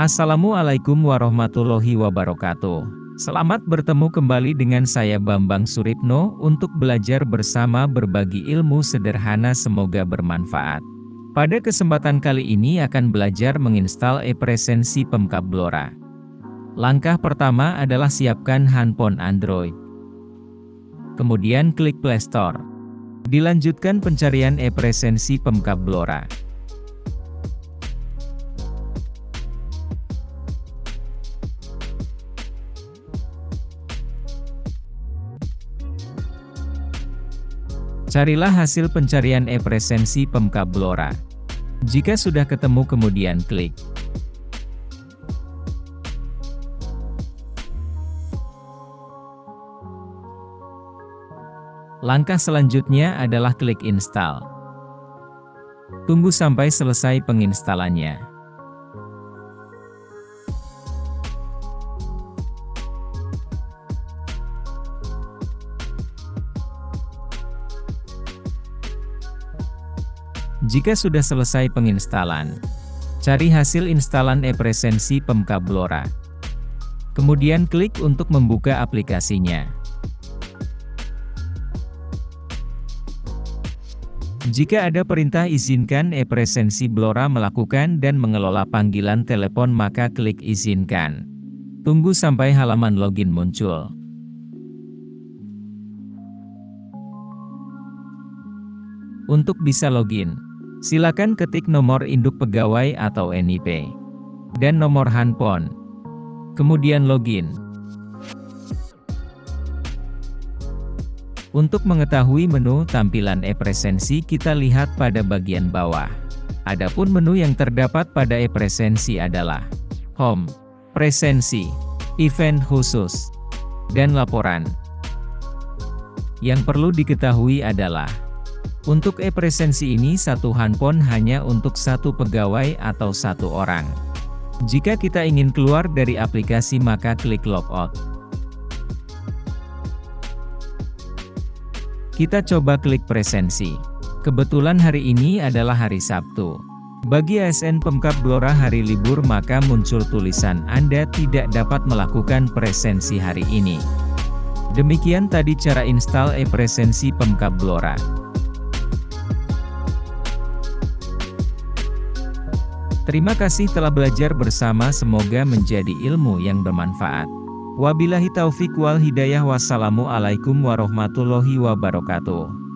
Assalamualaikum warahmatullahi wabarakatuh. Selamat bertemu kembali dengan saya Bambang Suripno untuk belajar bersama berbagi ilmu sederhana semoga bermanfaat. Pada kesempatan kali ini akan belajar menginstal e-presensi Pemkab Blora. Langkah pertama adalah siapkan handphone Android. Kemudian klik Play Store. Dilanjutkan pencarian e-presensi Pemkab Blora. Carilah hasil pencarian e-presensi Pemkab Blora. Jika sudah ketemu kemudian klik. Langkah selanjutnya adalah klik install. Tunggu sampai selesai penginstalannya. Jika sudah selesai penginstalan, cari hasil instalan e-presensi Pemkab Blora. Kemudian klik untuk membuka aplikasinya. Jika ada perintah izinkan e-presensi Blora melakukan dan mengelola panggilan telepon maka klik izinkan. Tunggu sampai halaman login muncul. Untuk bisa login, Silakan ketik nomor induk pegawai atau NIP dan nomor handphone. Kemudian login. Untuk mengetahui menu tampilan e-presensi kita lihat pada bagian bawah. Adapun menu yang terdapat pada e-presensi adalah Home, Presensi, Event khusus, dan Laporan. Yang perlu diketahui adalah untuk e-presensi ini satu handphone hanya untuk satu pegawai atau satu orang. Jika kita ingin keluar dari aplikasi maka klik logout. Kita coba klik presensi. Kebetulan hari ini adalah hari Sabtu. Bagi ASN Pemkap Blora hari libur maka muncul tulisan Anda tidak dapat melakukan presensi hari ini. Demikian tadi cara install e-presensi Pemkap Blora. Terima kasih telah belajar bersama semoga menjadi ilmu yang bermanfaat. Wabillahi taufik wal hidayah wassalamualaikum warahmatullahi wabarakatuh.